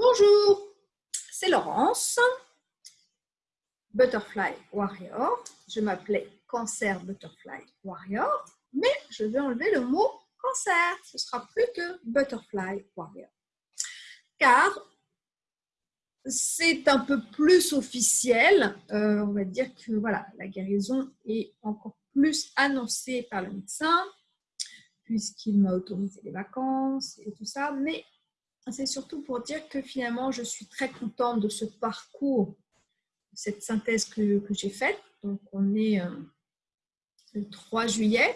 Bonjour, c'est Laurence, Butterfly Warrior. Je m'appelais Cancer Butterfly Warrior, mais je vais enlever le mot cancer. Ce sera plus que Butterfly Warrior. Car c'est un peu plus officiel. Euh, on va dire que voilà, la guérison est encore plus annoncée par le médecin puisqu'il m'a autorisé les vacances et tout ça. Mais c'est surtout pour dire que finalement, je suis très contente de ce parcours, cette synthèse que, j'ai faite. Donc, on est euh, le 3 juillet.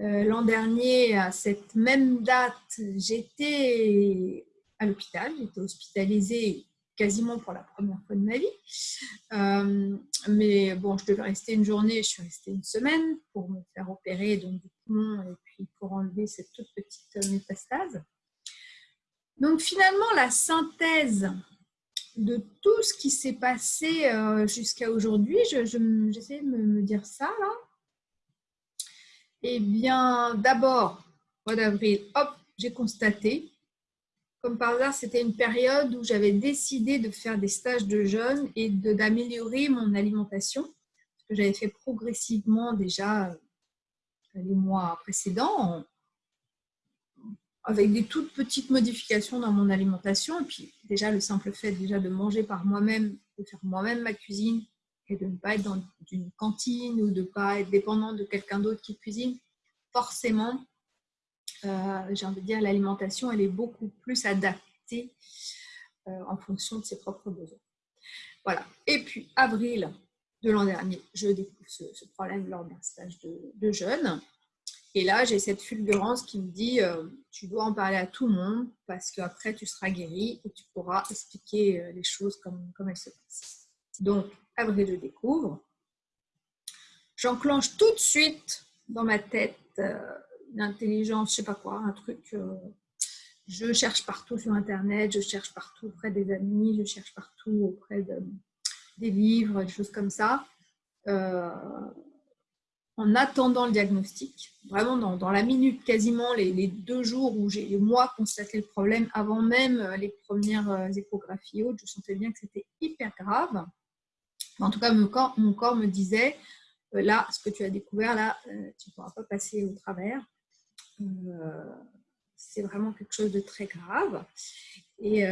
Euh, l'an dernier, à cette même date, j'étais à l'hôpital, j'étais hospitalisée quasiment pour la première fois de ma vie. Euh, mais bon, je devais rester une journée, je suis restée une semaine pour me faire opérer donc, du poumon et puis pour enlever cette toute petite métastase. Donc finalement, la synthèse de tout ce qui s'est passé euh, jusqu'à aujourd'hui, j'essaie de me, dire ça là. Eh bien, d'abord, mois d'avril, hop, j'ai constaté, comme par hasard, c'était une période où j'avais décidé de faire des stages de jeûne et d'améliorer mon alimentation, que j'avais fait progressivement déjà euh, les mois précédents, avec des toutes petites modifications dans mon alimentation. Et puis déjà, le simple fait déjà de manger par moi-même, de faire moi-même ma cuisine et de ne pas être dans une cantine ou de ne pas être dépendant de quelqu'un d'autre qui cuisine, forcément, euh, j'ai envie de dire, l'alimentation, elle est beaucoup plus adaptée euh, en fonction de ses propres besoins. Voilà. Et puis, avril de l'an dernier, je découvre ce, problème lors d'un stage de, de jeûne. Et là, j'ai cette fulgurance qui me dit, euh, tu dois en parler à tout le monde parce qu'après, tu seras guéri et tu pourras expliquer euh, les choses comme, elles se passent. Donc, avril, je découvre. J'enclenche tout de suite dans ma tête euh, une intelligence, je sais pas quoi, un truc. je cherche partout sur Internet, je cherche partout auprès des amis, je cherche partout auprès de, des livres, des choses comme ça en attendant le diagnostic, vraiment dans, la minute, quasiment les, deux jours où j'ai moi constaté le problème, avant même euh, les premières euh, échographies hautes, je sentais bien que c'était hyper grave. En tout cas, mon corps, me disait, euh, là, ce que tu as découvert, là, tu ne pourras pas passer au travers. c'est vraiment quelque chose de très grave. Et,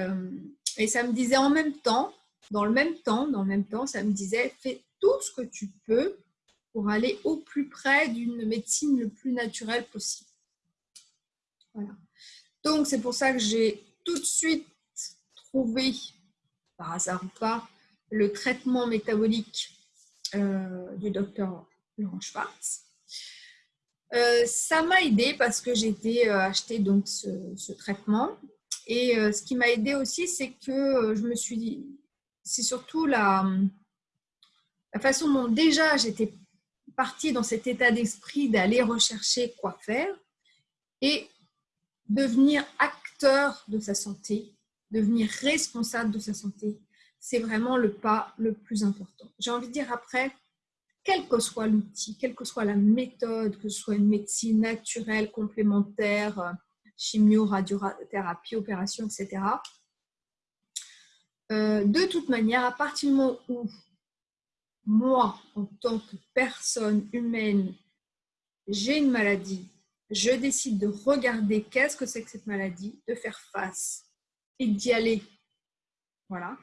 et ça me disait en même temps, dans le même temps, dans le même temps, ça me disait, fais tout ce que tu peux pour aller au plus près d'une médecine le plus naturelle possible. Voilà. Donc, c'est pour ça que j'ai tout de suite trouvé, par hasard ou pas, le traitement métabolique euh, du docteur Laurent Schwartz. Euh, ça m'a aidé parce que j'ai été euh, acheter donc ce, traitement. Et ce qui m'a aidé aussi, c'est que je me suis dit, c'est surtout la, la façon dont déjà j'étais partie dans cet état d'esprit d'aller rechercher quoi faire et devenir acteur de sa santé, devenir responsable de sa santé, c'est vraiment le pas le plus important. J'ai envie de dire après, quel que soit l'outil, quelle que soit la méthode, que ce soit une médecine naturelle, complémentaire, chimio, radiothérapie, opération, etc. Euh, de toute manière, à partir du moment où moi, en tant que personne humaine, j'ai une maladie, je décide de regarder qu'est-ce que c'est que cette maladie, de faire face et d'y aller. Voilà.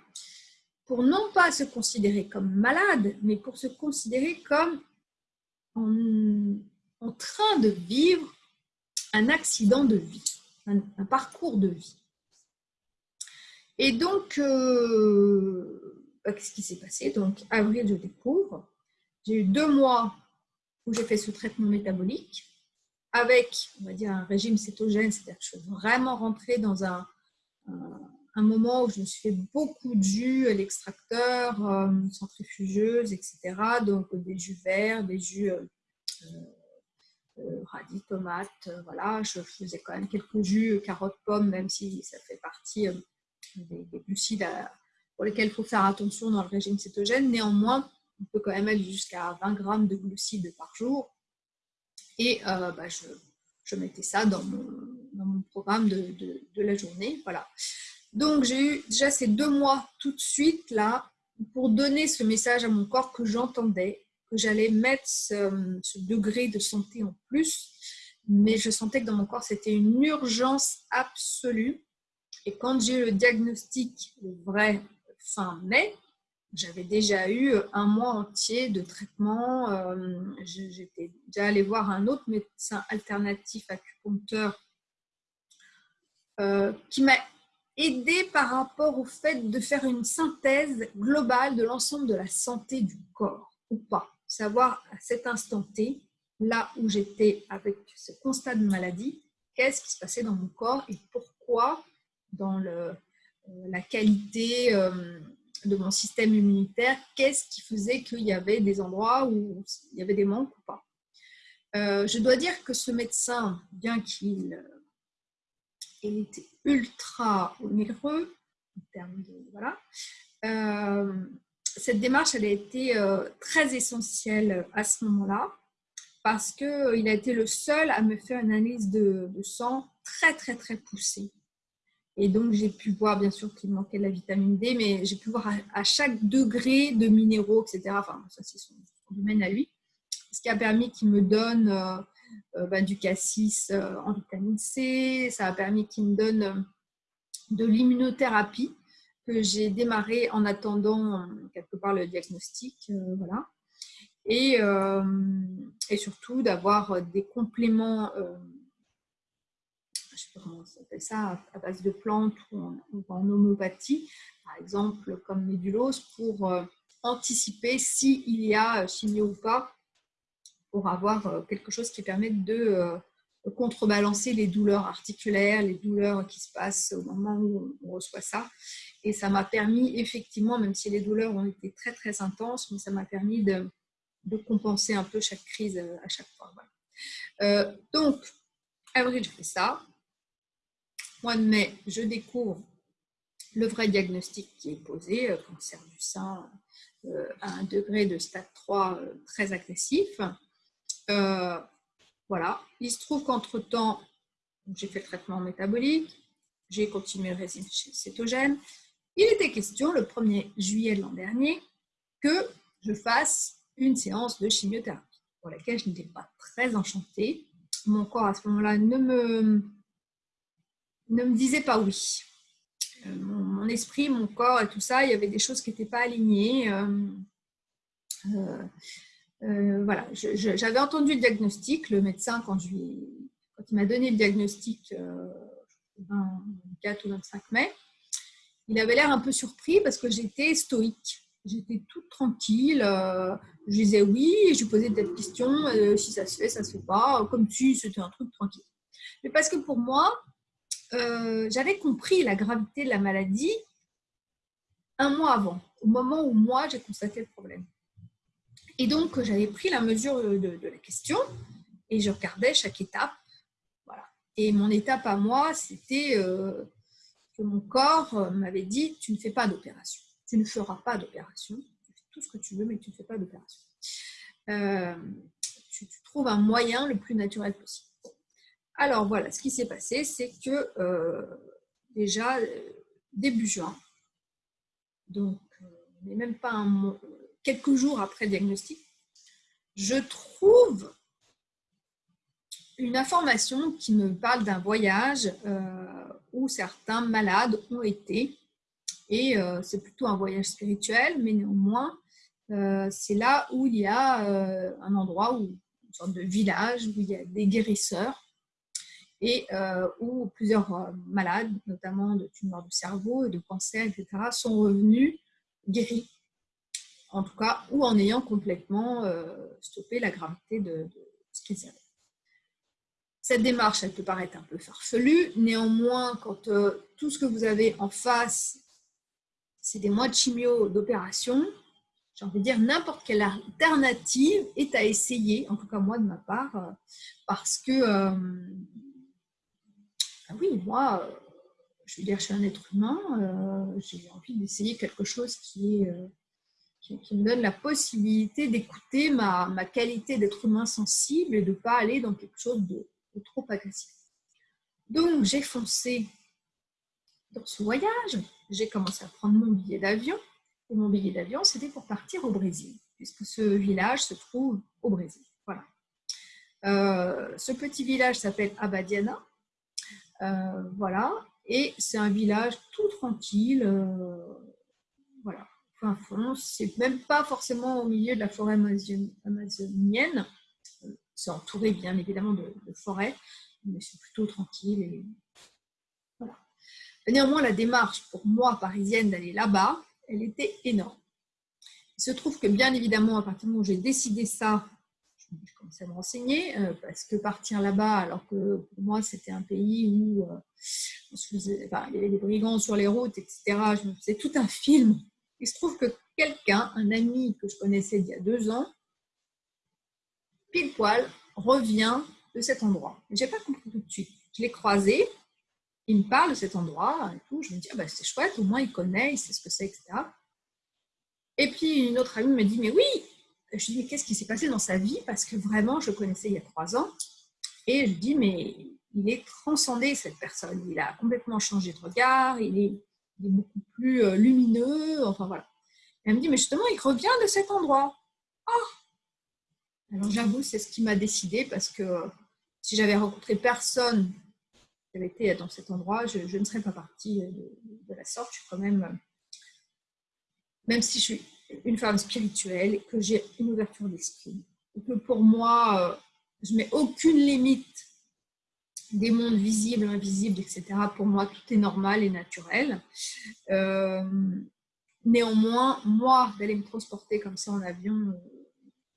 Pour non pas se considérer comme malade, mais pour se considérer comme en, train de vivre un accident de vie, un, parcours de vie. Et donc, euh, qu'est-ce qui s'est passé? Donc, avril, je découvre. J'ai eu deux mois où j'ai fait ce traitement métabolique avec, on va dire, un régime cétogène, c'est-à-dire que je suis vraiment rentrée dans un, moment où je me suis fait beaucoup de jus à l'extracteur, euh, centrifugeuse, etc. Donc, des jus verts, des jus euh, euh, radis, tomates, voilà. Je faisais quand même quelques jus, carottes, pommes, même si ça fait partie des, des glucides à, pour lesquels il faut faire attention dans le régime cétogène. Néanmoins, on peut quand même aller jusqu'à 20 grammes de glucides par jour. Et euh, bah, je, mettais ça dans mon, programme de, la journée. Voilà. Donc, j'ai eu déjà ces deux mois tout de suite là pour donner ce message à mon corps que j'entendais, que j'allais mettre ce, ce, degré de santé en plus. Mais je sentais que dans mon corps, c'était une urgence absolue. Et quand j'ai eu le diagnostic vrai fin mai, j'avais déjà eu un mois entier de traitement. Euh, j'étais déjà allée voir un autre médecin alternatif acupuncteur euh, qui m'a aidé par rapport au fait de faire une synthèse globale de l'ensemble de la santé du corps ou pas. Savoir à cet instant T, là où j'étais avec ce constat de maladie, qu'est-ce qui se passait dans mon corps et pourquoi dans le, la qualité de mon système immunitaire, qu'est-ce qui faisait qu'il y avait des endroits où il y avait des manques ou pas. Euh, je dois dire que ce médecin, bien qu'il euh, était ultra onéreux, voilà, euh, cette démarche, elle a été très essentielle à ce moment-là parce qu'il a été le seul à me faire une analyse de sang très, très, très poussée. Et donc, j'ai pu voir, bien sûr, qu'il manquait de la vitamine D, mais j'ai pu voir à, chaque degré de minéraux, etc. Enfin, ça, c'est son, domaine à lui. Ce qui a permis qu'il me donne euh, euh, bah, du cassis euh, en vitamine C. Ça a permis qu'il me donne de l'immunothérapie que j'ai démarré en attendant quelque part le diagnostic. voilà. Et, et surtout d'avoir des compléments comment s'appelle ça, à base de plantes ou en, homéopathie, par exemple comme médulose, pour euh, anticiper s'il y a euh, chimio ou pas, pour avoir euh, quelque chose qui permet de contrebalancer les douleurs articulaires, les douleurs qui se passent au moment où on reçoit ça. Et ça m'a permis, effectivement, même si les douleurs ont été très très intenses, mais ça m'a permis de, compenser un peu chaque crise à chaque fois. donc, avril, je fais ça mois de mai, je découvre le vrai diagnostic qui est posé, euh, cancer du sein euh, à un degré de stade 3 euh, très agressif. voilà. Il se trouve qu'entre-temps, j'ai fait le traitement métabolique, j'ai continué le régime cétogène. Il était question, le 1er juillet de l'an dernier, que je fasse une séance de chimiothérapie, pour laquelle je n'étais pas très enchantée. Mon corps, à ce moment-là, ne me ne me disait pas oui. Euh, mon, esprit, mon corps et tout ça, il y avait des choses qui n'étaient pas alignées. Euh, euh, voilà, j'avais entendu le diagnostic, le médecin, quand, je quand il m'a donné le diagnostic le 24 ou 25 mai, il avait l'air un peu surpris parce que j'étais stoïque. J'étais toute tranquille. je disais oui je lui posais des questions si ça se fait, ça se fait pas, comme si c'était un truc tranquille. Mais parce que pour moi, euh, j'avais compris la gravité de la maladie un mois avant, au moment où moi j'ai constaté le problème. Et donc j'avais pris la mesure de, la question et je regardais chaque étape. Voilà. Et mon étape à moi, c'était euh, que mon corps euh, m'avait dit tu ne fais pas d'opération, tu ne feras pas d'opération, tu fais tout ce que tu veux, mais tu ne fais pas d'opération. tu trouves un moyen le plus naturel possible. Alors voilà, ce qui s'est passé, c'est que euh, déjà euh, début juin, donc euh, même pas un quelques jours après diagnostic, je trouve une information qui me parle d'un voyage où certains malades ont été. Et c'est plutôt un voyage spirituel, mais néanmoins, c'est là où il y a un endroit, où, une sorte de village, où il y a des guérisseurs et euh, où plusieurs euh, malades, notamment de tumeurs du cerveau et de cancer, etc., sont revenus guéris, en tout cas, ou en ayant complètement euh, stoppé la gravité de, ce qu'ils avaient. Cette démarche, elle peut paraître un peu farfelue, néanmoins, quand tout ce que vous avez en face, c'est des mois de chimio, d'opération, j'ai envie de dire n'importe quelle alternative est à essayer, en tout cas moi de ma part, parce que oui, moi, euh, je veux dire, je suis un être humain, euh, j'ai envie d'essayer quelque chose euh, qui, me donne la possibilité d'écouter ma, qualité d'être humain sensible et de ne pas aller dans quelque chose de, trop agressif. Donc, j'ai foncé dans ce voyage, j'ai commencé à prendre mon billet d'avion. Et mon billet d'avion, c'était pour partir au Brésil, puisque ce village se trouve au Brésil. Voilà. Ce petit village s'appelle Abadiana. Euh, voilà. Et c'est un village tout tranquille. Euh, voilà. Fin fond. C'est même pas forcément au milieu de la forêt amazonienne. C'est entouré bien évidemment de, de forêts, mais c'est plutôt tranquille. Et Néanmoins, la démarche pour moi, parisienne, d'aller là-bas, elle était énorme. Il se trouve que, bien évidemment, à partir du moment où j'ai décidé ça, je commençais à me renseigner, euh, parce que partir là-bas, alors que pour moi, c'était un pays où euh, il y avait des brigands sur les routes, etc., je me faisais tout un film. Il se trouve que quelqu'un, un ami que je connaissais il y a deux ans, pile poil, revient de cet endroit. Je n'ai pas compris tout de suite. Je l'ai croisé, il me parle de cet endroit et tout. Je me dis, ah bah, c'est chouette, au moins il connaît, il sait ce que c'est, etc. Et puis une autre amie me dit, mais oui Je dis, qu'est-ce qui s'est passé dans sa vie? Parce que vraiment, je connaissais il y a trois ans. Et je dis, mais il est transcendé, cette personne. Il a complètement changé de regard, il est, beaucoup plus euh, lumineux, enfin voilà. elle me dit, mais justement, il revient de cet endroit. Oh Alors j'avoue, c'est ce qui m'a décidé parce que si j'avais rencontré personne avait été dans cet endroit, je, ne serais pas partie de, la sorte. Je suis quand même, même si je suis une femme spirituelle, que j'ai une ouverture d'esprit, que pour moi, euh, je mets aucune limite des mondes visibles, invisibles, etc. Pour moi, tout est normal et naturel. Euh, néanmoins, moi, d'aller me transporter comme ça en avion euh,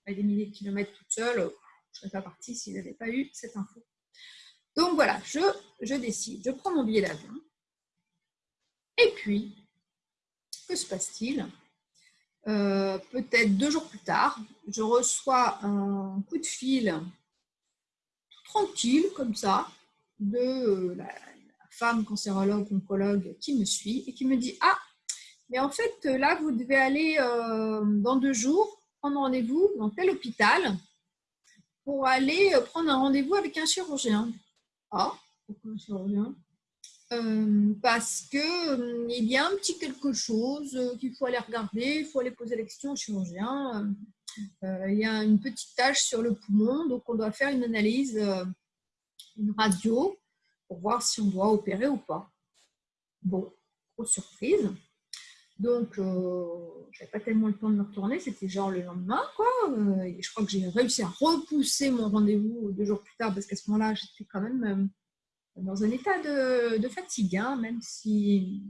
à des milliers de kilomètres toute seule, je ne serais pas partie s'il n'avait pas eu cette info. Donc voilà, je, je décide, je prends mon billet d'avion. Et puis, que se passe-t-il? Euh, Peut-être deux jours plus tard, je reçois un coup de fil tranquille, comme ça, de euh, la, femme cancérologue, oncologue qui me suit et qui me dit Ah, mais en fait, là, vous devez aller euh, dans deux jours prendre rendez-vous dans tel hôpital pour aller prendre un rendez-vous avec un chirurgien. Ah, pourquoi je reviens euh, parce que euh, y a un petit quelque chose euh, qu'il faut aller regarder, il faut aller poser la question au chirurgien. il y a une petite tache sur le poumon, donc on doit faire une analyse, une radio, pour voir si on doit opérer ou pas. Bon, grosse surprise. Donc, je n'avais pas tellement le temps de me retourner, c'était genre le lendemain, quoi. je crois que j'ai réussi à repousser mon rendez-vous deux jours plus tard, parce qu'à ce moment-là, j'étais quand même dans un état de, fatigue, hein, même si,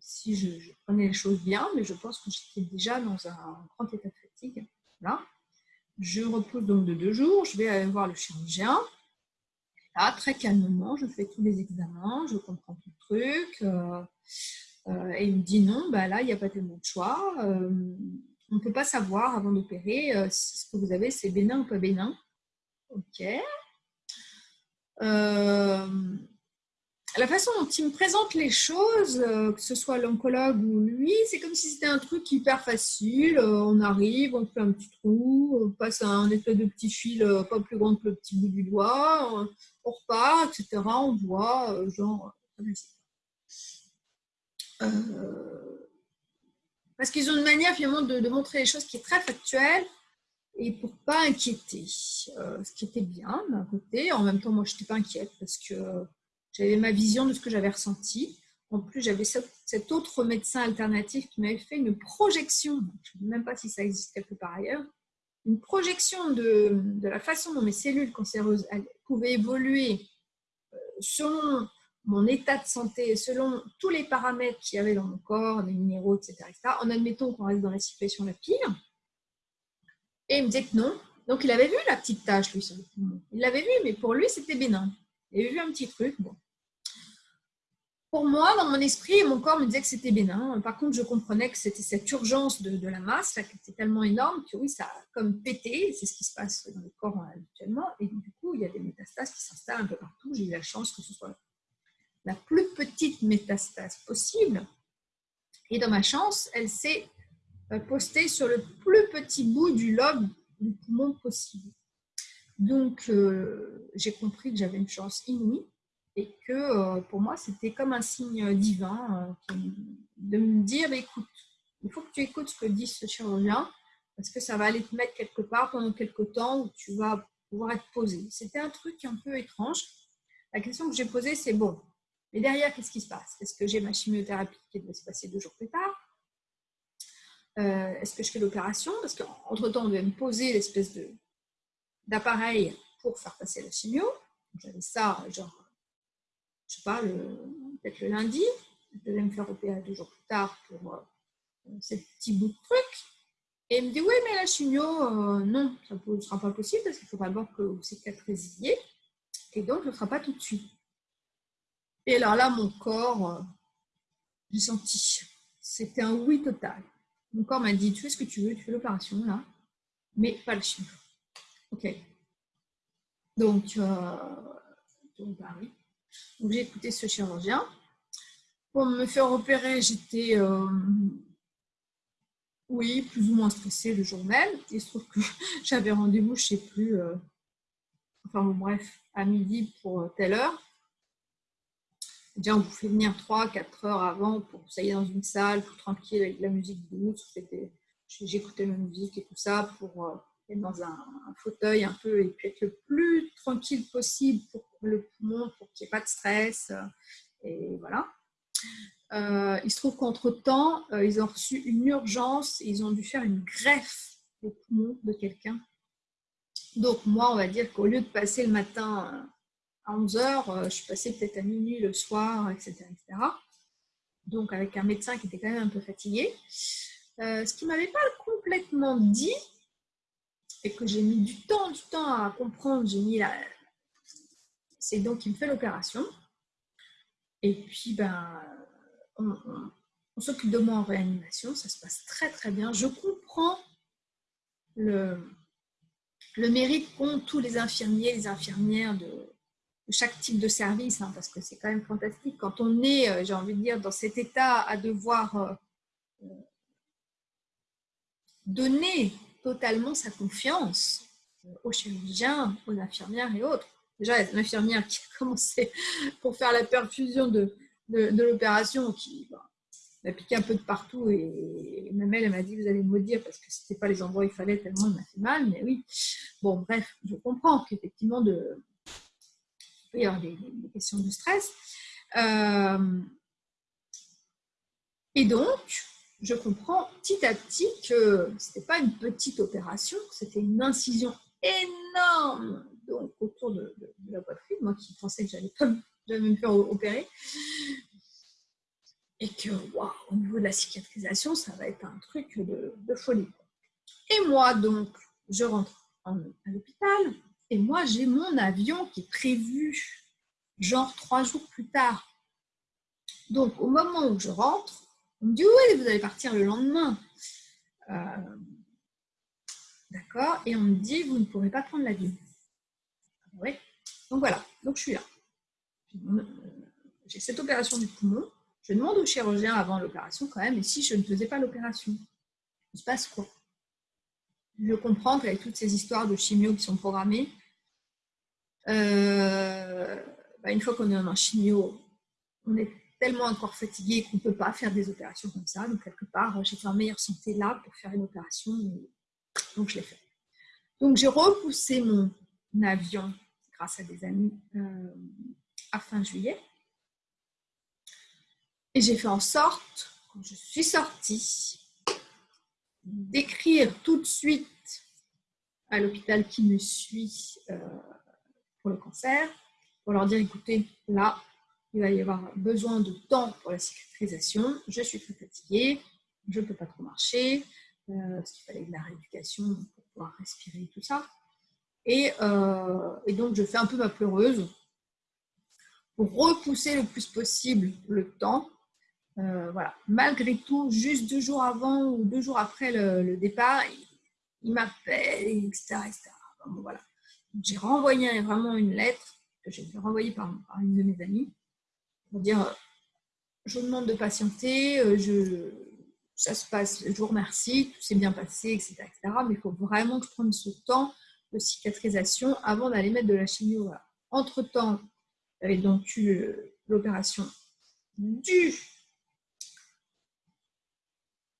si je, prenais les choses bien, mais je pense que j'étais déjà dans un grand état de fatigue. Là. Je repose donc de deux jours, je vais aller voir le chirurgien. Là, très calmement, je fais tous les examens, je comprends tout le truc. Euh, euh, et il me dit non, bah là, il n'y a pas tellement de choix. Euh, on ne peut pas savoir avant d'opérer si ce que vous avez, c'est bénin ou pas bénin. Ok, euh, la façon dont il me présente les choses, euh, que ce soit l'oncologue ou lui, c'est comme si c'était un truc hyper facile. Euh, on arrive, on fait un petit trou, on passe un effet de petit fil pas plus grand que le petit bout du doigt, on repart, etc. On voit, genre, parce qu'ils ont une manière finalement de, de, montrer les choses qui est très factuelle et pour pas inquiéter, euh, ce qui était bien d'un côté. En même temps, moi, je n'étais pas inquiète parce que j'avais ma vision de ce que j'avais ressenti. En plus, j'avais cet autre médecin alternatif qui m'avait fait une projection, je ne sais même pas si ça existe quelque part ailleurs, une projection de, de la façon dont mes cellules cancéreuses pouvaient évoluer euh, selon mon état de santé, selon tous les paramètres qu'il y avait dans mon corps, les minéraux, etc., etc. en admettant qu'on reste dans la situation la pire. Et il me disait que non. Donc, il avait vu la petite tache, lui, sur le poumon. Il l'avait vu, mais pour lui, c'était bénin. Il avait vu un petit truc. Bon. Pour moi, dans mon esprit, mon corps me disait que c'était bénin. Par contre, je comprenais que c'était cette urgence de, la masse là, qui était tellement énorme que oui, ça a comme pété. C'est ce qui se passe dans le corps habituellement. Et du coup, il y a des métastases qui s'installent un peu partout. J'ai eu la chance que ce soit la plus petite métastase possible. Et dans ma chance, elle s'est posté sur le plus petit bout du lobe du poumon possible. Donc, euh, j'ai compris que j'avais une chance inouïe et que pour moi, c'était comme un signe divin de me dire, écoute, il faut que tu écoutes ce que dit ce chirurgien, parce que ça va aller te mettre quelque part pendant quelques temps où tu vas pouvoir être posé. C'était un truc un peu étrange. La question que j'ai posée, c'est bon, mais derrière, qu'est-ce qui se passe? Est-ce que j'ai ma chimiothérapie qui doit se passer deux jours plus tard? Euh, Est-ce que je fais l'opération? Parce qu'entre-temps, on devait me poser l'espèce d'appareil pour faire passer la chimio. J'avais ça, genre, je sais pas, peut-être le lundi. Je devais me faire opérer deux jours plus tard pour euh, ce petit bout de truc. Et il me dit, oui, mais la chimio, euh, non, ça ne sera pas possible parce qu'il faut d'abord que vous cicatrisiez. Et donc, ce ne sera pas tout de suite. Et alors là, mon corps, euh, j'ai senti, c'était un oui total. Mon corps m'a dit, tu fais ce que tu veux, tu fais l'opération là, mais pas le chimio. Ok. Donc, euh, bah donc j'ai écouté ce chirurgien. Pour me faire opérer, j'étais oui, plus ou moins stressée le jour même. Il se trouve que j'avais rendez-vous, je ne sais plus, euh, enfin bon, bref, à midi pour euh, telle heure. Déjà, on vous fait venir 3-4 heures avant pour que vous soyez dans une salle, tout tranquille, avec de la musique douce. J'écoutais la musique et tout ça pour euh, être dans un, fauteuil un peu et puis être le plus tranquille possible pour le poumon, pour qu'il n'y ait pas de stress. Et voilà. Euh, il se trouve qu'entre-temps, euh, ils ont reçu une urgence et ils ont dû faire une greffe au poumon de quelqu'un. Donc moi, on va dire qu'au lieu de passer le matin euh, à 11h, je suis passée peut-être à minuit le soir, etc., etc. Donc avec un médecin qui était quand même un peu fatigué. ce qui ne m'avait pas complètement dit, et que j'ai mis du temps, du temps à comprendre, j'ai mis la... C'est donc il me fait l'opération. Et puis, ben, on, s'occupe de moi en réanimation, ça se passe très très bien. Je comprends le, le mérite qu'ont tous les infirmiers, les infirmières de, chaque type de service, hein, parce que c'est quand même fantastique. Quand on est, euh, j'ai envie de dire, dans cet état à devoir euh, euh, donner totalement sa confiance aux chirurgiens, aux infirmières et autres. Déjà, il y a une infirmière qui a commencé pour faire la perfusion de, de, l'opération qui m'a piqué un peu de partout et, ma mère elle m'a dit vous allez me maudire parce que ce n'était pas les endroits où il fallait tellement il m'a fait mal mais oui bon bref je comprends qu'effectivement de il peut y avoir des, questions de stress euh, et donc je comprends petit à petit que ce n'était pas une petite opération c'était une incision énorme donc autour de, la poitrine moi qui pensais que j'allais pas me faire opérer. Et que, au niveau de la cicatrisation, ça va être un truc de, folie. Et moi, donc, je rentre à l'hôpital et moi, j'ai mon avion qui est prévu genre trois jours plus tard. Donc, au moment où je rentre, on me dit oui, vous allez partir le lendemain. Euh, d'accord Et on me dit vous ne pourrez pas prendre l'avion. Oui. Donc voilà, donc je suis là j'ai cette opération du poumon, je demande au chirurgien avant l'opération quand même, et si je ne faisais pas l'opération, il se passe quoi? Je comprends qu'avec toutes ces histoires de chimio qui sont programmées, euh, bah, une fois qu'on est en chimio, on est tellement encore fatigué qu'on ne peut pas faire des opérations comme ça. Donc, quelque part, j'étais en meilleure santé là pour faire une opération. Donc, je l'ai fait. Donc, j'ai repoussé mon avion grâce à des amis euh, à fin juillet. Et j'ai fait en sorte, quand je suis sortie, d'écrire tout de suite à l'hôpital qui me suit euh, pour le cancer, pour leur dire, écoutez, là, il va y avoir besoin de temps pour la cicatrisation, je suis très fatiguée, je ne peux pas trop marcher, euh, parce qu'il fallait de la rééducation pour pouvoir respirer, tout ça. Et, euh, et, donc, je fais un peu ma pleureuse pour repousser le plus possible le temps. Euh, voilà. Malgré tout, juste deux jours avant ou deux jours après le, départ, il, m'appelle, etc. voilà. J'ai renvoyé vraiment une lettre que j'ai renvoyée par, par, une de mes amies pour dire euh, je vous demande de patienter, euh, je, ça se passe, je vous remercie, tout s'est bien passé, etc., etc. Mais il faut vraiment que je prenne ce temps de cicatrisation avant d'aller mettre de la chimio. Entre-temps, J'avais donc eu l'opération du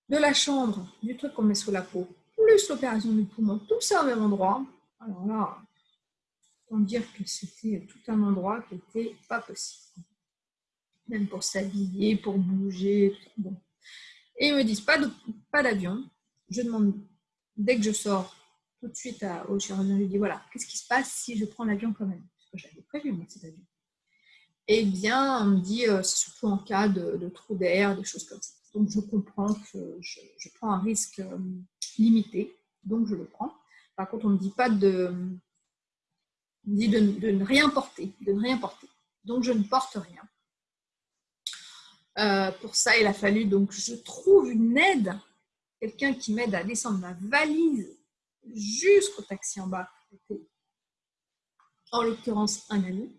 de la chambre, du truc qu'on met sous la peau, plus l'opération du poumon, tout ça au même endroit. Alors là, on dire que c'était tout un endroit qui n'était pas possible. Même pour s'habiller, pour bouger. Et ils me disent pas d'avion. Je demande, dès que je sors, tout de suite au chirurgien, je lui dis voilà, qu'est-ce qui se passe si je prends l'avion quand même? Parce que j'avais prévu, moi, cet avion. Eh bien, on me dit, euh, c'est surtout en cas de, de trou d'air, des choses comme ça. Donc, je comprends que je, prends un risque euh, limité, donc je le prends. Par contre, on ne me dit pas de, dit de, ne rien porter, de ne rien porter. Donc, je ne porte rien. Euh, pour ça, il a fallu donc je trouve une aide, quelqu'un qui m'aide à descendre ma valise jusqu'au taxi en bas, en l'occurrence un ami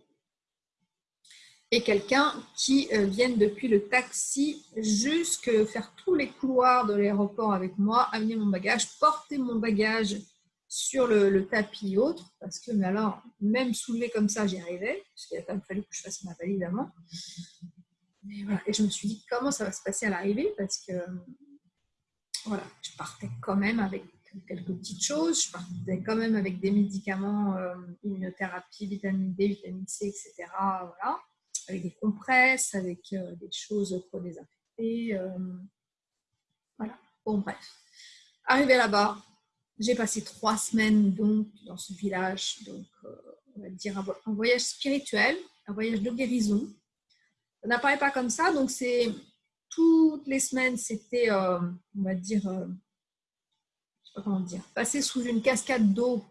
et quelqu'un qui euh, vienne depuis le taxi jusque faire tous les couloirs de l'aéroport avec moi, amener mon bagage, porter mon bagage sur le, tapis autre, parce que, mais alors, même soulever comme ça, j'y arrivais, parce qu'il a quand même fallu que je fasse ma valise avant. Et je me suis dit, comment ça va se passer à l'arrivée, parce que, voilà, je partais quand même avec quelques petites choses, je partais quand même avec des médicaments, euh, immunothérapie, vitamine D, vitamine C, etc. Voilà avec des compresses, avec euh, des choses pour désinfecter. Euh, voilà, bon bref. Arrivé là-bas, j'ai passé trois semaines donc dans ce village, donc euh, on va dire un, voyage spirituel, un voyage de guérison. Ça n'apparaît pas comme ça, donc c'est toutes les semaines, c'était, on va dire, je sais pas comment dire, passer sous une cascade d'eau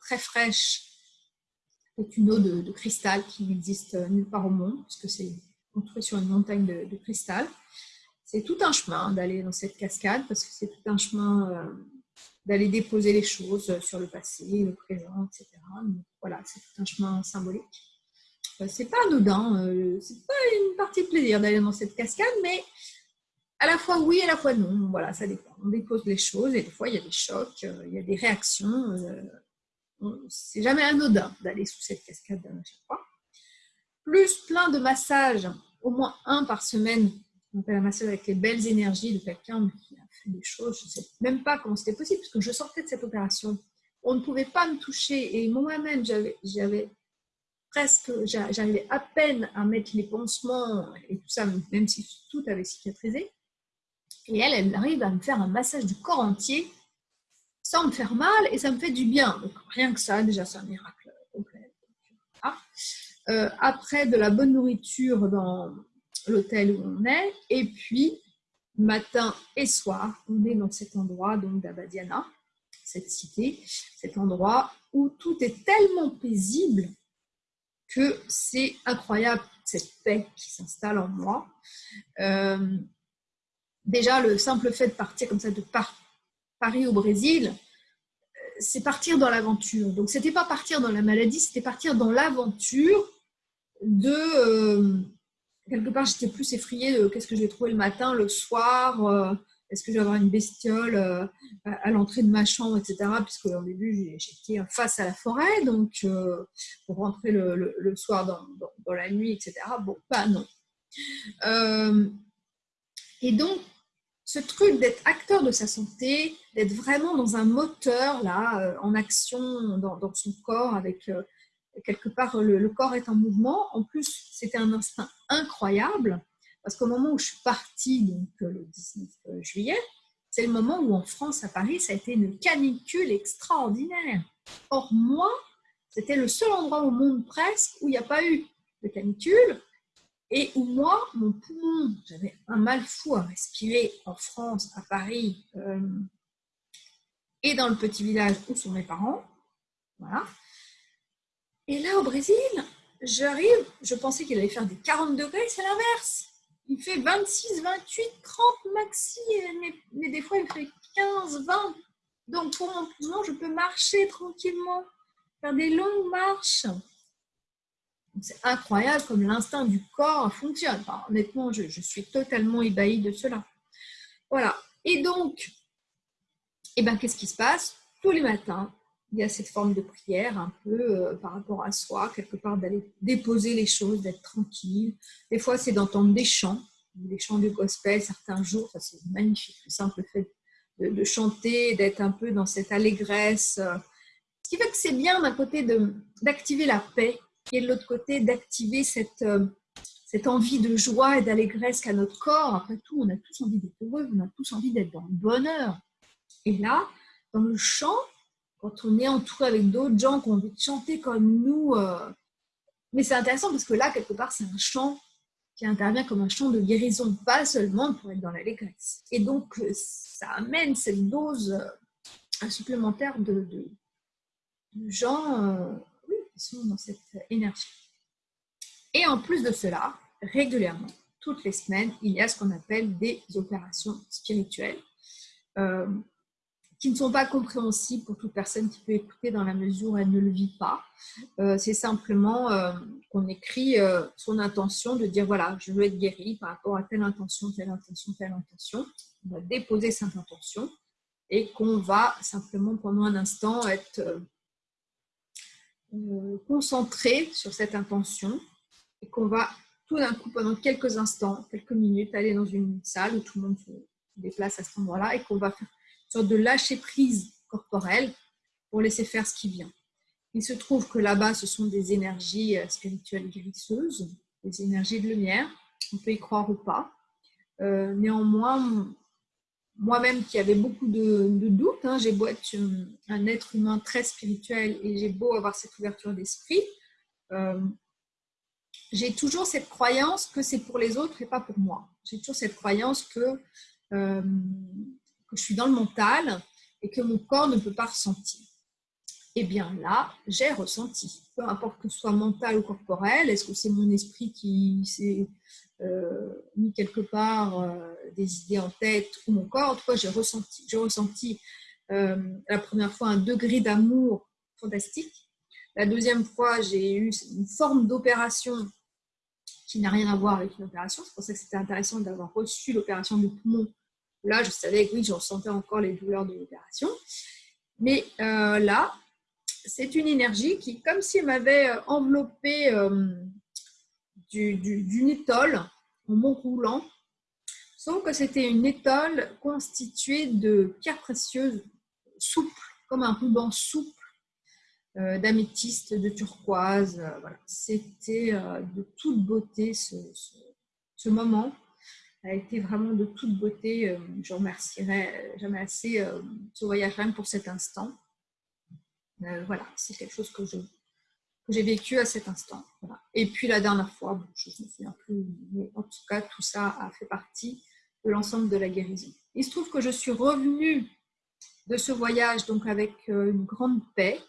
très fraîche c'est une eau de, cristal qui n'existe nulle part au monde, puisque c'est construit sur une montagne de, cristal. C'est tout un chemin d'aller dans cette cascade, parce que c'est tout un chemin euh, d'aller déposer les choses sur le passé, le présent, etc. voilà, c'est tout un chemin symbolique. Euh, c'est pas anodin, euh, c'est pas une partie de plaisir d'aller dans cette cascade, mais à la fois oui, à la fois non. Voilà, ça dépend. On dépose les choses et des fois il y a des chocs, il y a des réactions c'est jamais anodin d'aller sous cette cascade à chaque fois. Plus plein de massages, au moins un par semaine. On appelle un massage avec les belles énergies de quelqu'un qui a fait des choses. Je ne sais même pas comment c'était possible, parce que je sortais de cette opération. On ne pouvait pas me toucher. Et moi-même, j'avais presque, j'arrivais à peine à mettre les pansements et tout ça, même si tout avait cicatrisé. Et elle, elle arrive à me faire un massage du corps entier sans me faire mal et ça me fait du bien. Donc, rien que ça, déjà, c'est un miracle complet. Euh, après, de la bonne nourriture dans l'hôtel où on est. Et puis, matin et soir, on est dans cet endroit donc d'Abadiana, cette cité, cet endroit où tout est tellement paisible que c'est incroyable cette paix qui s'installe en moi. Euh, déjà, le simple fait de partir comme ça de Paris au Brésil, euh, c'est partir dans l'aventure. Donc, c'était pas partir dans la maladie, c'était partir dans l'aventure de. Euh, quelque part, j'étais plus effrayée de qu'est-ce que je vais trouver le matin, le soir, euh, est-ce que je vais avoir une bestiole à, l'entrée de ma chambre, etc. Puisque au début, j'étais face à la forêt, donc pour rentrer le, soir dans, dans, la nuit, etc. Bon, pas non. et donc, ce truc d'être acteur de sa santé, d'être vraiment dans un moteur, là, euh, en action dans, son corps, avec euh, quelque part le, corps est en mouvement. En plus, c'était un instinct incroyable, parce qu'au moment où je suis partie, donc euh, le 19 juillet, c'est le moment où en France, à Paris, ça a été une canicule extraordinaire. Or, moi, c'était le seul endroit au monde presque où il n'y a pas eu de canicule et où moi, mon poumon, j'avais un mal fou à respirer en France, à Paris, euh, et dans le petit village où sont mes parents. Voilà. Et là, au Brésil, j'arrive, je pensais qu'il allait faire des 40 degrés, c'est l'inverse. Il fait 26, 28, 30 maxi, mais, mais, des fois il fait 15, 20. Donc pour mon poumon, je peux marcher tranquillement, faire des longues marches. C'est incroyable comme l'instinct du corps fonctionne. honnêtement, je, suis totalement ébahie de cela. Voilà. Et donc, eh ben, qu'est-ce qui se passe? Tous les matins, il y a cette forme de prière un peu euh, par rapport à soi, quelque part d'aller déposer les choses, d'être tranquille. Des fois, c'est d'entendre des chants, des chants du gospel certains jours, ça c'est magnifique, le simple fait de, chanter, d'être un peu dans cette allégresse. Euh. Ce qui fait que c'est bien d'un côté d'activer la paix et de l'autre côté d'activer cette, euh, cette envie de joie et d'allégresse qu'a notre corps. Après tout, on a tous envie d'être heureux, on a tous envie d'être dans le bonheur. Et là, dans le chant, on est entouré avec d'autres gens qui ont envie de chanter comme nous, euh, mais c'est intéressant parce que là, quelque part, c'est un chant qui intervient comme un chant de guérison, pas seulement pour être dans l'allégresse. Et donc, euh, ça amène cette dose euh, supplémentaire de, de, gens qui sont dans cette énergie. Et en plus de cela, régulièrement, toutes les semaines, il y a ce qu'on appelle des opérations spirituelles qui ne sont pas compréhensibles pour toute personne qui peut écouter dans la mesure où elle ne le vit pas. Euh, c'est simplement euh, qu'on écrit euh, son intention de dire voilà, je veux être guéri par rapport à telle intention, telle intention, telle intention. On va déposer cette intention et qu'on va simplement pendant un instant être concentré sur cette intention et qu'on va tout d'un coup pendant quelques instants, quelques minutes aller dans une salle où tout le monde se déplace à cet endroit-là et qu'on va faire sorte de lâcher prise corporelle pour laisser faire ce qui vient. Il se trouve que là-bas, ce sont des énergies euh, spirituelles guérisseuses, des énergies de lumière. On peut y croire ou pas. Euh, néanmoins, moi-même qui avais beaucoup de, doutes, hein, j'ai beau être un être humain très spirituel et j'ai beau avoir cette ouverture d'esprit, euh, j'ai toujours cette croyance que c'est pour les autres et pas pour moi. J'ai toujours cette croyance que je suis dans le mental et que mon corps ne peut pas ressentir. Eh bien là, j'ai ressenti, peu importe que ce soit mental ou corporel, est-ce que c'est mon esprit qui s'est euh, mis quelque part euh, des idées en tête ou mon corps, en tout cas j'ai ressenti, j'ai ressenti euh, la première fois un degré d'amour fantastique, la deuxième fois j'ai eu une forme d'opération qui n'a rien à voir avec une opération, c'est pour ça que c'était intéressant d'avoir reçu l'opération du poumon Là, je savais que oui, je ressentais encore les douleurs de l'opération. Mais euh, là, c'est une énergie qui, comme si elle m'avait euh, enveloppé euh, d'une étole en mont roulant, sauf que c'était une étole constituée de pierres précieuses souples, comme un ruban souple, d'améthyste, de turquoise. C'était de toute beauté ce moment a été vraiment de toute beauté. Euh, je remercierai jamais assez euh, ce voyage même pour cet instant. Euh, voilà, c'est quelque chose que je j'ai vécu à cet instant. Et puis la dernière fois, je ne me souviens plus, mais en tout cas, tout ça a fait partie de l'ensemble de la guérison. Il se trouve que je suis revenue de ce voyage donc avec une grande paix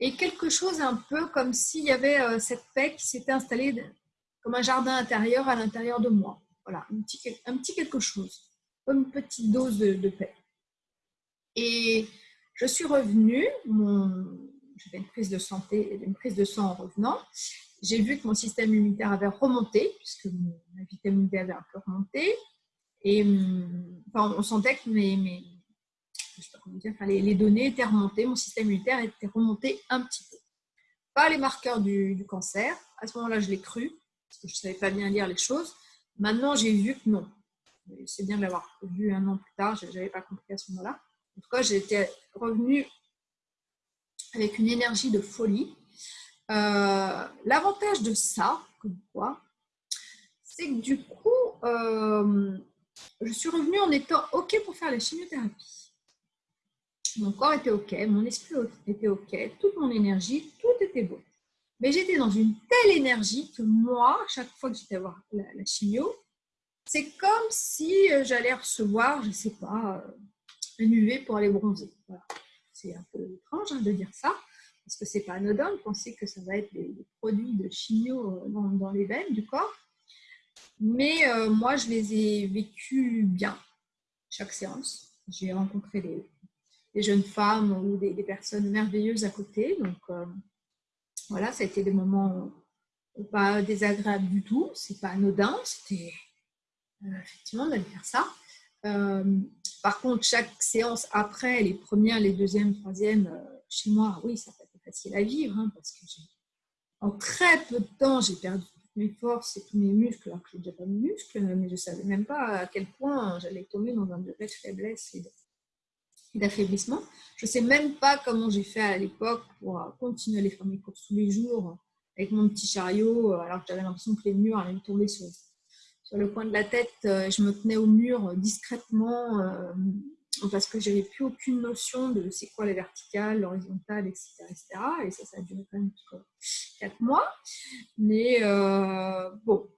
et quelque chose un peu comme s'il y avait cette paix qui s'était installée comme un jardin intérieur à l'intérieur de moi. Voilà, un petit, quelque chose, une petite dose de, paix. Et je suis revenue, j'ai fait une prise de santé, une prise de sang en revenant. J'ai vu que mon système immunitaire avait remonté, puisque ma vitamine D avait un peu remonté. Et enfin, on sentait que mes, mes je sais pas comment dire, enfin, les, données étaient remontées, mon système immunitaire était remonté un petit peu. Pas les marqueurs du, du cancer, à ce moment-là, je l'ai cru, parce que je ne savais pas bien lire les choses. Maintenant, j'ai vu que non. C'est bien de l'avoir vu un an plus tard, je n'avais pas compris à ce moment-là. En tout cas, j'étais revenue avec une énergie de folie. Euh, l'avantage de ça, comme quoi, c'est que du coup, euh, je suis revenue en étant OK pour faire la chimiothérapie. Mon corps était OK, mon esprit était OK, toute mon énergie, tout était beau. Mais j'étais dans une telle énergie que moi, chaque fois que j'étais voir la, chimio, c'est comme si euh, j'allais recevoir, je ne sais pas, euh, un UV pour aller bronzer. C'est un peu étrange hein, de dire ça, parce que c'est pas anodin de penser que ça va être des, produits de chimio euh, dans, les veines du corps. Mais moi, je les ai vécus bien, chaque séance. J'ai rencontré des, jeunes femmes ou des, personnes merveilleuses à côté. Donc, voilà, ça a été des moments pas désagréables du tout, c'est pas anodin, c'était euh, effectivement d'aller faire ça. Euh, par contre, chaque séance après, les premières, les deuxièmes, troisièmes, euh, chez moi, oui, ça n'a pas été facile à vivre hein, parce que en très peu de temps, j'ai perdu toutes mes forces et tous mes muscles, alors que je n'ai déjà pas de muscles, mais je ne savais même pas à quel point j'allais tomber dans un degré de faiblesse et d'affaiblissement. Je ne sais même pas comment j'ai fait à l'époque pour continuer à aller faire mes courses tous les jours avec mon petit chariot, alors que j'avais l'impression que les murs allaient me tomber sur, sur le coin de la tête. Je me tenais au mur discrètement euh, parce que j'avais plus aucune notion de c'est quoi la verticale, l'horizontale, etc., Et ça, ça a duré quand même quatre mois. Mais euh, bon,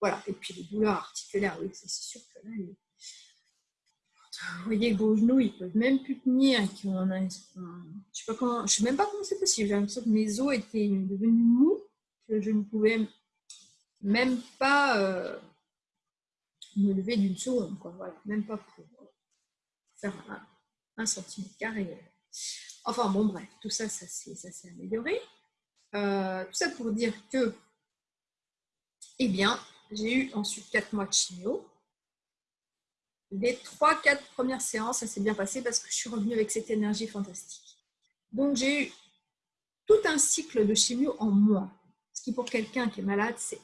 voilà. Et puis les douleurs articulaires, oui, c'est sûr que là, vous voyez vos genoux, ils peuvent même plus tenir. je ne sais, sais même pas comment c'est possible. J'ai l'impression que mes os étaient devenus mous, que je ne pouvais même pas euh, me lever d'une seconde. Voilà, même pas pour un, centimètre carré. Enfin bon, bref, tout ça, ça s'est amélioré. Euh, tout ça pour dire que, eh bien, j'ai eu ensuite 4 mois de chimio. Les 3-4 premières séances, ça s'est bien passé parce que je suis revenue avec cette énergie fantastique. Donc, j'ai eu tout un cycle de chimio en moi. Ce qui, pour quelqu'un qui est malade, c'est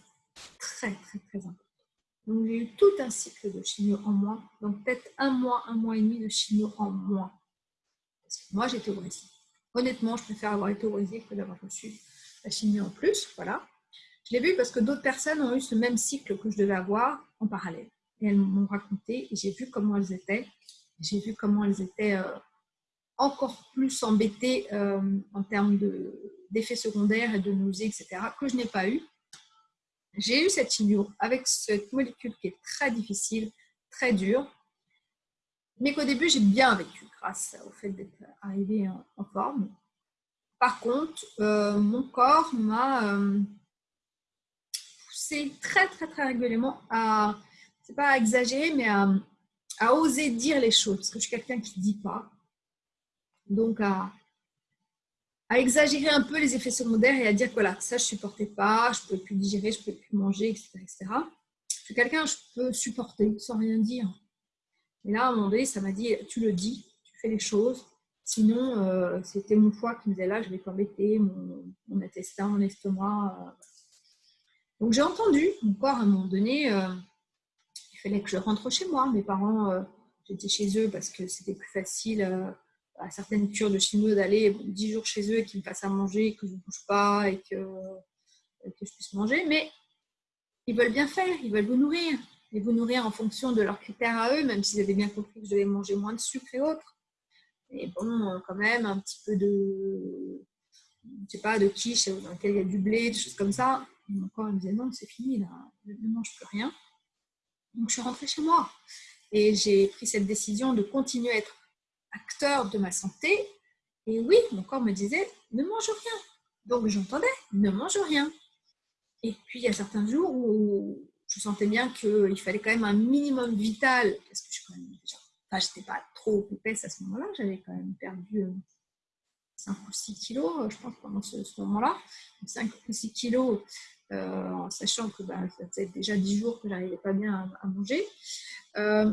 très, très, très important. Donc, j'ai eu tout un cycle de chimio en moi. Donc, peut-être un mois, un mois et demi de chimio en moi. Parce que moi, j'étais au. Honnêtement, je préfère avoir été au que d'avoir reçu la chimio en plus. Voilà. Je l'ai vu parce que d'autres personnes ont eu ce même cycle que je devais avoir en parallèle. Et elles m'ont raconté j'ai vu comment elles étaient. J'ai vu comment elles étaient euh, encore plus embêtées euh, en termes d'effets secondaires et de nausées, etc., que je n'ai pas eu. J'ai eu cette chimio avec cette molécule qui est très difficile, très dure, mais qu'au début j'ai bien vécu grâce au fait d'être arrivée en, forme. Par contre, euh, mon corps m'a poussé très très très régulièrement à, c'est pas à exagérer, mais à, à, oser dire les choses, parce que je suis quelqu'un qui ne dit pas. Donc à, exagérer un peu les effets secondaires et à dire voilà, ça je supportais pas, je ne pouvais plus digérer, je ne pouvais plus manger, etc. etc. Je suis quelqu'un je peux supporter sans rien dire. Et là, à un moment donné, ça m'a dit, tu le dis, tu fais les choses. Sinon, euh, c'était mon foie qui me disait là, je vais t'embêter, mon, mon, intestin, mon estomac. Euh. Donc j'ai entendu mon corps à un moment donné, euh, fallait que je rentre chez moi. Mes parents, j'étais chez eux parce que c'était plus facile à certaines cures de chimio d'aller 10 jours chez eux et qu'ils me fassent à manger, que je ne bouge pas et que, que je puisse manger. Mais ils veulent bien faire, ils veulent vous nourrir. Et vous nourrir en fonction de leurs critères à eux, même s'ils avaient bien compris que je devais manger moins de sucre et autres. Et bon, quand même, un petit peu de, je sais pas, de quiche dans lequel il y a du blé, des choses comme ça. Mon corps me disait non, c'est fini, là, je ne mange plus rien. Donc je suis rentrée chez moi. Et j'ai pris cette décision de continuer à être acteur de ma santé. Et oui, mon corps me disait, ne mange rien. Donc j'entendais, ne mange rien. Et puis il y a certains jours où je sentais bien qu'il fallait quand même un minimum vital, parce que je suis j'étais pas trop épaisse à ce moment-là, j'avais quand même perdu 5 euh, ou 6 kilos, je pense, pendant ce, moment-là. 5 ou 6 kilos, euh, en sachant que bah, ça faisait déjà 10 jours que j'arrivais pas bien à, manger. Euh,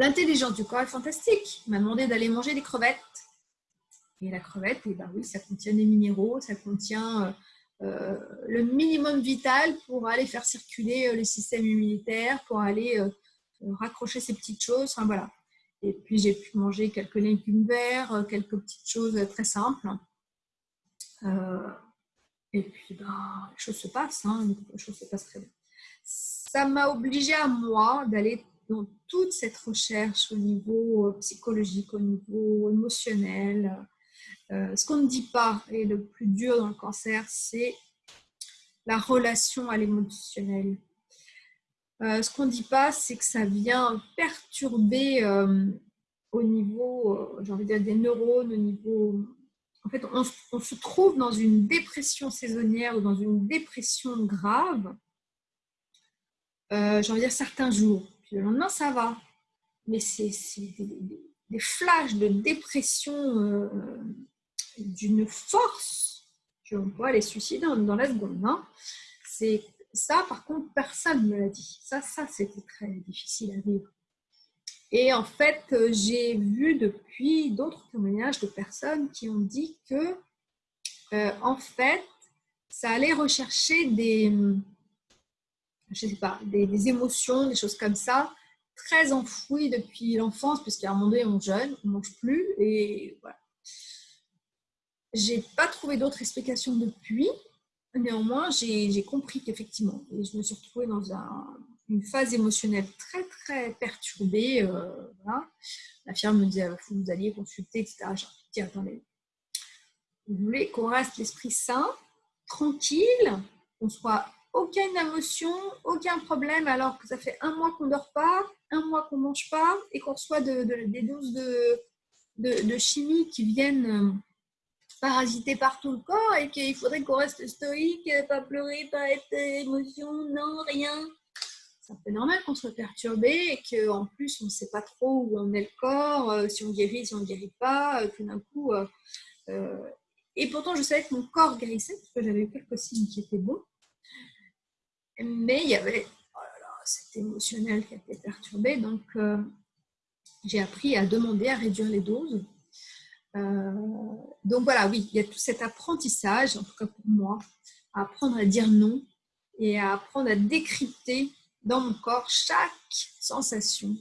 L'intelligence du corps est fantastique. Il m'a demandé d'aller manger des crevettes. Et la crevette, et eh ben oui, ça contient des minéraux, ça contient euh, euh, le minimum vital pour aller faire circuler euh, le système immunitaire, pour aller raccrocher ces petites choses. Voilà. Et puis j'ai pu manger quelques légumes verts, quelques petites choses très simples. Et puis ben, les choses se passent, hein, les choses se passent très bien. Ça m'a obligé à moi d'aller dans toute cette recherche au niveau euh, psychologique, au niveau émotionnel. Euh, ce qu'on ne dit pas, et le plus dur dans le cancer, c'est la relation à l'émotionnel. Euh, ce qu'on ne dit pas, c'est que ça vient perturber au niveau, j'ai envie de dire, des neurones, au niveau... Fait, on, se trouve dans une dépression saisonnière ou dans une dépression grave, j'ai envie de dire certains jours le lendemain, ça va. Mais c'est des, flashs de dépression euh, d'une force. On pourrait les suicider dans la seconde. Hein. Ça, par contre, personne ne me l'a dit. Ça, ça c'était très difficile à vivre. Et en fait, j'ai vu depuis d'autres témoignages de personnes qui ont dit que, en fait, ça allait rechercher des, je sais pas, des, émotions, des choses comme ça, très enfouies depuis l'enfance, puisqu'à un moment donné, on jeûne, on ne mange plus. Et voilà. J'ai pas trouvé d'autres explications depuis. Néanmoins, j'ai compris qu'effectivement, je me suis retrouvée dans une phase émotionnelle très, très perturbée. Euh, La firme me disait, que vous alliez consulter, etc. J'ai dit, attendez, vous voulez qu'on reste l'esprit sain, tranquille, qu'on soit aucune émotion, aucun problème, alors que ça fait un mois qu'on ne dort pas, un mois qu'on ne mange pas et qu'on reçoit des doses de, de, chimie qui viennent euh, parasiter partout le corps et qu'il faudrait qu'on reste stoïque, pas pleurer, pas être émotion, non, rien. C'est un peu normal qu'on soit perturbé et qu'en plus on ne sait pas trop où en est le corps, euh, si on guérit, si on ne guérit pas, tout d'un coup. Euh, et pourtant, je savais que mon corps guérissait parce que j'avais eu quelques signes qui étaient bons. Mais il y avait oh cet émotionnel qui était perturbé. Donc, euh, j'ai appris à demander à réduire les doses. Euh, donc voilà, oui, il y a tout cet apprentissage, en tout cas pour moi, à apprendre à dire non et à apprendre à décrypter dans mon corps chaque sensation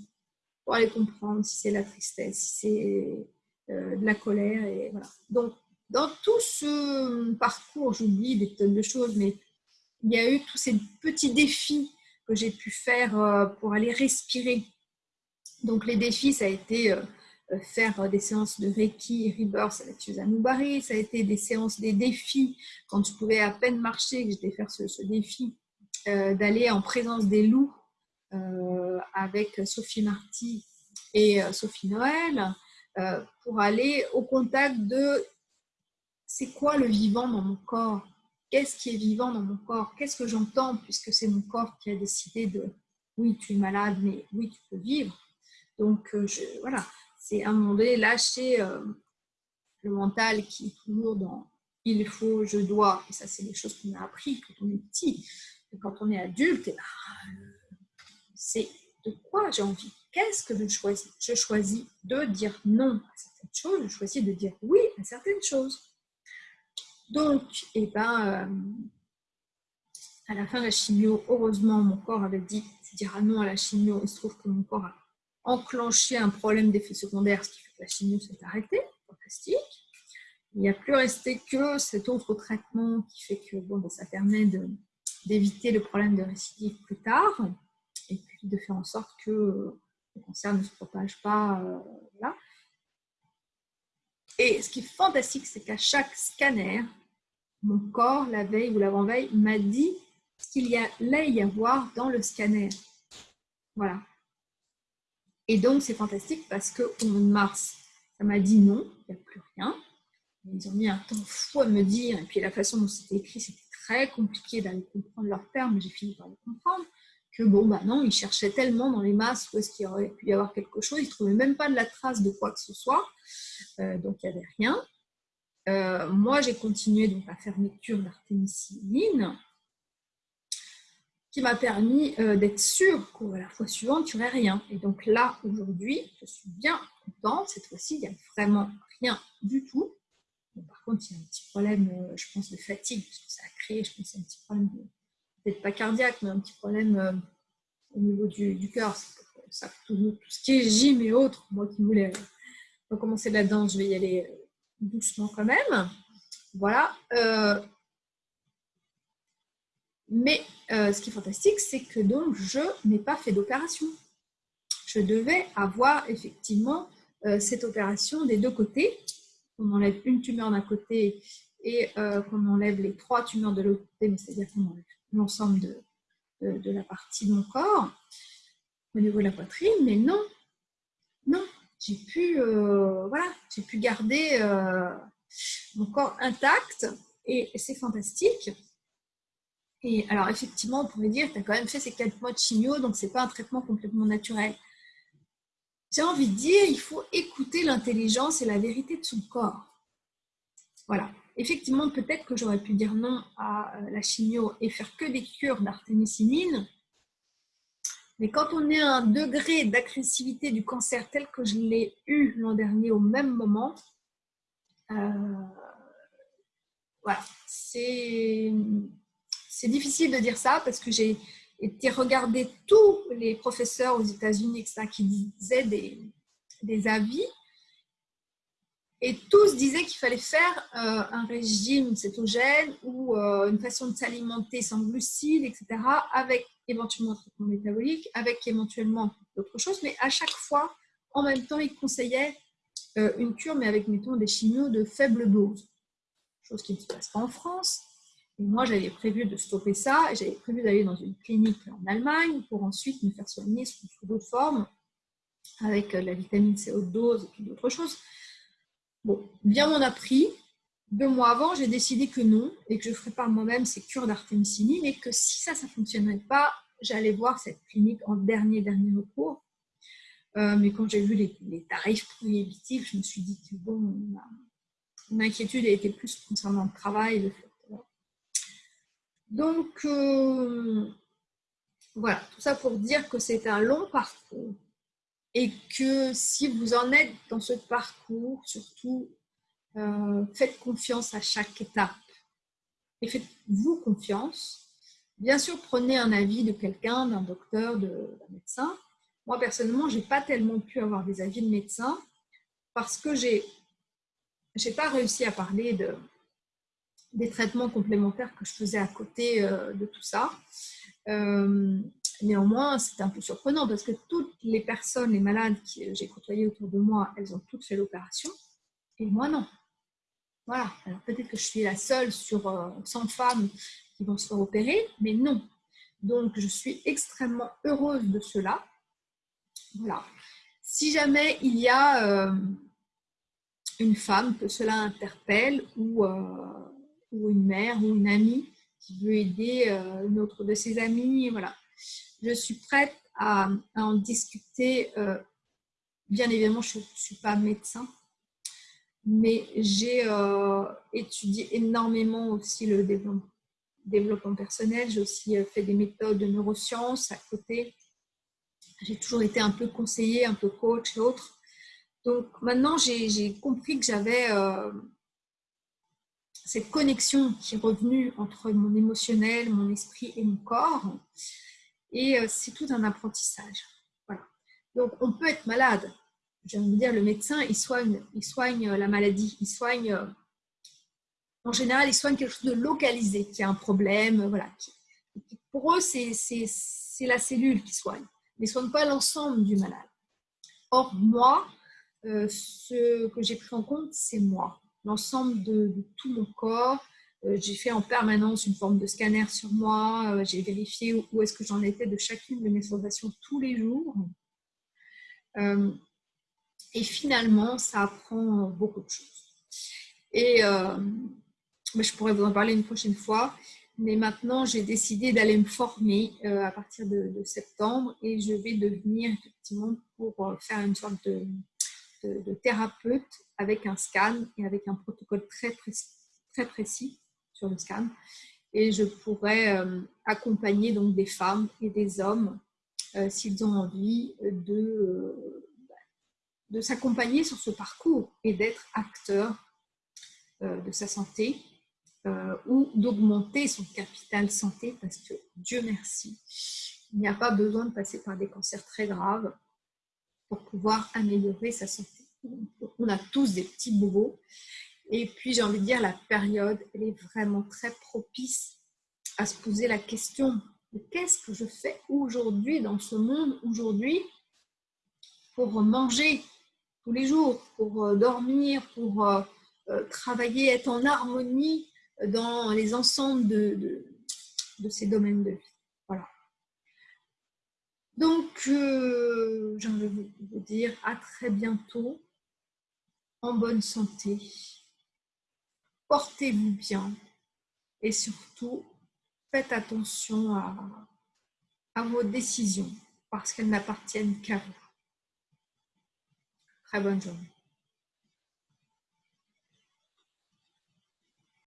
pour aller comprendre si c'est la tristesse, si c'est euh, de la colère. Et voilà. Donc, dans tout ce parcours, j'oublie des tonnes de choses, mais il y a eu tous ces petits défis que j'ai pu faire euh, pour aller respirer. Donc les défis, ça a été euh, faire des séances de Reiki, Rebirth avec Suzanne Oubari, ça a été des séances des défis quand je pouvais à peine marcher, que j'étais faire ce, défi d'aller en présence des loups avec Sophie Marty et Sophie Noël pour aller au contact de c'est quoi le vivant dans mon corps? Qu'est-ce qui est vivant dans mon corps, qu'est-ce que j'entends, puisque c'est mon corps qui a décidé de, oui, tu es malade, mais oui, tu peux vivre. Donc, euh, voilà, c'est à un moment donné lâcher euh, le mental qui est toujours dans il faut, je dois, et ça, c'est des choses qu'on a appris quand on est petit. Quand on est adulte, et c'est de quoi j'ai envie? Qu'est-ce que je choisis? Je choisis de dire non à certaines choses, je choisis de dire oui à certaines choses. Donc, eh ben, euh, à la fin de la chimio, heureusement, mon corps avait dit dira non à la chimio. Il se trouve que mon corps a enclenché un problème d'effet secondaire, ce qui fait que la chimio s'est arrêtée. Fantastique. Il n'y a plus resté que cet autre traitement qui fait que bon, ben, ça permet d'éviter le problème de récidive plus tard et puis de faire en sorte que le cancer ne se propage pas. Euh, et ce qui est fantastique, c'est qu'à chaque scanner, mon corps, la veille ou l'avant-veille, m'a dit ce qu'il y allait y avoir dans le scanner. Voilà. Et donc, c'est fantastique parce qu'au mois de mars, ça m'a dit non, il n'y a plus rien. Ils ont mis un temps fou à me dire, et puis la façon dont c'était écrit, c'était très compliqué d'aller comprendre leurs termes, j'ai fini par le comprendre, que bon, bah non, ils cherchaient tellement dans les masses où est-ce qu'il aurait pu y avoir quelque chose, ils trouvaient même pas de la trace de quoi que ce soit, euh, donc il n'y avait rien. Euh, moi, j'ai continué donc à faire mes cures qui m'a permis euh, d'être sûre que la fois suivante, il n'y aurait rien. Et donc là, aujourd'hui, je suis bien contente. Cette fois-ci, il n'y a vraiment rien du tout. Par contre, il y a un petit problème, euh, je pense, de fatigue, parce que ça a créé, je pense, un petit problème, peut-être pas cardiaque, mais un petit problème au niveau du, cœur. Ça, tout, tout, ce qui est gym et autres, moi qui voulais recommencer la danse, je vais y aller doucement quand même. Voilà. Euh, mais euh, ce qui est fantastique, c'est que donc je n'ai pas fait d'opération. Je devais avoir effectivement euh, cette opération des deux côtés. On enlève une tumeur d'un côté et qu'on enlève les trois tumeurs de l'autre côté, c'est-à-dire qu'on enlève l'ensemble de, la partie de mon corps au niveau de la poitrine. Mais non, non, j'ai pu, euh, voilà, j'ai garder euh, mon corps intact et, c'est fantastique. Et alors, effectivement, on pourrait dire, tu as quand même fait ces quatre mois de chimio, donc ce n'est pas un traitement complètement naturel. J'ai envie de dire, il faut écouter l'intelligence et la vérité de son corps. Voilà. Effectivement, peut-être que j'aurais pu dire non à euh, la chimio et faire que des cures d'artémisinine. Mais quand on est à un degré d'agressivité du cancer tel que je l'ai eu l'an dernier au même moment, euh, voilà, c'est difficile de dire ça parce que j'ai été regarder tous les professeurs aux États-Unis qui disaient des, avis et tous disaient qu'il fallait faire euh, un régime cétogène ou euh, une façon de s'alimenter sans glucides, etc., avec éventuellement un traitement métabolique, avec éventuellement d'autres choses. Mais à chaque fois, en même temps, ils conseillaient euh, une cure, mais avec, mettons, des chimios de faible dose. Chose qui ne se passe pas en France. Et moi, j'avais prévu de stopper ça. J'avais prévu d'aller dans une clinique en Allemagne pour ensuite me faire soigner sous, d'autres formes, avec la vitamine C haute dose et puis d'autres choses. Bon, bien m'en a pris. Deux mois avant, j'ai décidé que non et que je ferais par moi-même ces cures d'artémisinine et que si ça, ça ne fonctionnait pas, j'allais voir cette clinique en dernier, dernier recours. Euh, mais quand j'ai vu les, tarifs prohibitifs, je me suis dit que bon, mon inquiétude été plus concernant le travail. Donc, euh, voilà, tout ça pour dire que c'est un long parcours et que si vous en êtes dans ce parcours, surtout, euh, faites confiance à chaque étape et faites-vous confiance. Bien sûr, prenez un avis de quelqu'un, d'un docteur, d'un médecin. Moi, personnellement, je n'ai pas tellement pu avoir des avis de médecin parce que je n'ai pas réussi à parler de, des traitements complémentaires que je faisais à côté euh, de tout ça. Euh, Néanmoins, c'est un peu surprenant parce que toutes les personnes, les malades que j'ai côtoyées autour de moi, elles ont toutes fait l'opération et moi non. Voilà, alors peut-être que je suis la seule sur 100 euh, femmes qui vont se faire opérer, mais non. Donc, je suis extrêmement heureuse de cela. Voilà. Si jamais il y a une femme que cela interpelle ou, ou une mère ou une amie qui veut aider une autre de ses amis, voilà, je suis prête à, en discuter. Euh, bien évidemment, je ne suis pas médecin, mais j'ai euh, étudié énormément aussi le développement, personnel. J'ai aussi euh, fait des méthodes de neurosciences à côté. J'ai toujours été un peu conseiller, un peu coach et autres. Donc maintenant, j'ai compris que j'avais cette connexion qui est revenue entre mon émotionnel, mon esprit et mon corps. Et euh, c'est tout un apprentissage. Voilà. Donc, on peut être malade. Veux dire, le médecin, il soigne, il soigne euh, la maladie, il soigne, euh, en général, il soigne quelque chose de localisé, qui a un problème. Voilà. Pour eux, c'est la cellule qui soigne, mais ne soigne pas l'ensemble du malade. Or, moi, ce que j'ai pris en compte, c'est moi, l'ensemble de, tout mon corps, euh, j'ai fait en permanence une forme de scanner sur moi. Euh, j'ai vérifié où est-ce que j'en étais de chacune de mes sensations tous les jours. Euh, et finalement, ça apprend beaucoup de choses. Et je pourrais vous en parler une prochaine fois. Mais maintenant, j'ai décidé d'aller me former à partir de, septembre et je vais devenir effectivement pour faire une sorte de, de, thérapeute avec un scan et avec un protocole très précis sur le scan. Et je pourrais euh, accompagner donc des femmes et des hommes euh, s'ils ont envie de, euh, de s'accompagner sur ce parcours et d'être acteur de sa santé ou d'augmenter son capital santé parce que Dieu merci, il n'y a pas besoin de passer par des cancers très graves pour pouvoir améliorer sa santé. On a tous des petits bobos et puis, j'ai envie de dire, la période, elle est vraiment très propice à se poser la question qu'est-ce que je fais aujourd'hui dans ce monde, aujourd'hui, pour manger tous les jours, pour euh, dormir, pour euh, euh, travailler, être en harmonie dans les ensembles de, ces domaines de vie? Donc, j'ai envie de vous dire à très bientôt, en bonne santé portez-vous bien et surtout faites attention à vos décisions parce qu'elles n'appartiennent qu'à vous. Très bonne journée.